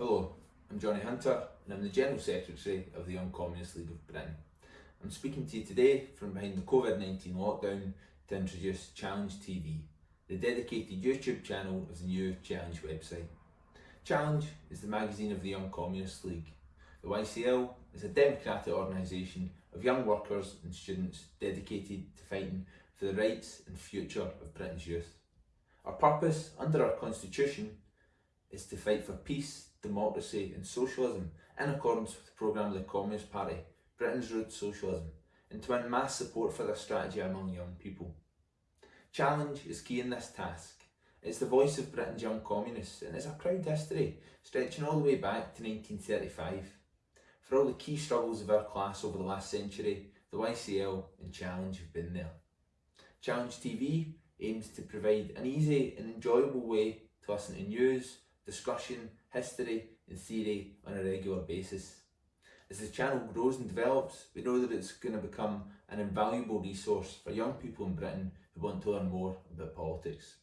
Hello, I'm Johnny Hunter and I'm the General Secretary of the Young Communist League of Britain. I'm speaking to you today from behind the COVID-19 lockdown to introduce Challenge TV, the dedicated YouTube channel of the new Challenge website. Challenge is the magazine of the Young Communist League. The YCL is a democratic organisation of young workers and students dedicated to fighting for the rights and future of Britain's youth. Our purpose under our constitution is to fight for peace, democracy and socialism in accordance with the programme of the Communist Party, Britain's Road to Socialism, and to win mass support for this strategy among young people. Challenge is key in this task. It's the voice of Britain's young communists and it's a proud history stretching all the way back to 1935. For all the key struggles of our class over the last century, the YCL and Challenge have been there. Challenge TV aims to provide an easy and enjoyable way to listen to news, discussion, history and theory on a regular basis. As the channel grows and develops, we know that it's going to become an invaluable resource for young people in Britain who want to learn more about politics.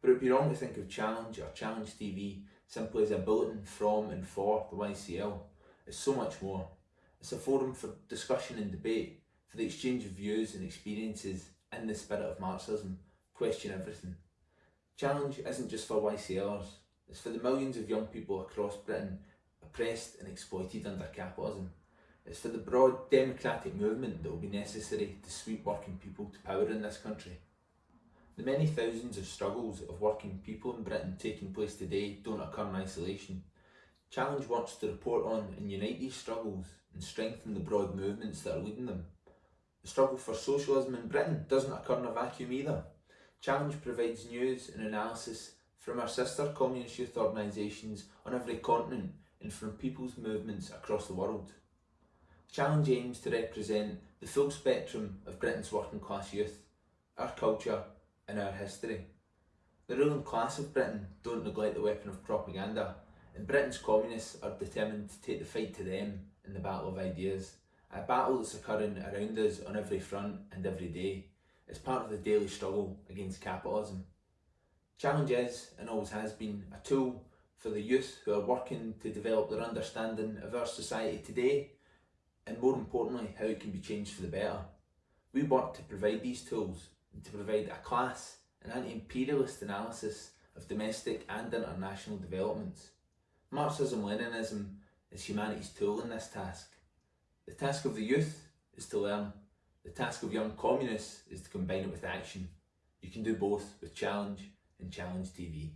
But it would be wrong to think of Challenge or Challenge TV simply as a bulletin from and for the YCL. It's so much more. It's a forum for discussion and debate, for the exchange of views and experiences in the spirit of Marxism, question everything. Challenge isn't just for YCLers, it's for the millions of young people across Britain oppressed and exploited under capitalism. It's for the broad democratic movement that will be necessary to sweep working people to power in this country. The many thousands of struggles of working people in Britain taking place today don't occur in isolation. Challenge wants to report on and unite these struggles and strengthen the broad movements that are leading them. The struggle for socialism in Britain doesn't occur in a vacuum either. Challenge provides news and analysis from our sister communist youth organisations on every continent and from people's movements across the world. Challenge aims to represent the full spectrum of Britain's working class youth, our culture and our history. The ruling class of Britain don't neglect the weapon of propaganda and Britain's communists are determined to take the fight to them in the battle of ideas, a battle that's occurring around us on every front and every day. It's part of the daily struggle against capitalism. Challenge is, and always has been, a tool for the youth who are working to develop their understanding of our society today and more importantly how it can be changed for the better. We work to provide these tools and to provide a class and anti-imperialist analysis of domestic and international developments. Marxism-Leninism is humanity's tool in this task. The task of the youth is to learn. The task of young communists is to combine it with action. You can do both with Challenge and Challenge TV.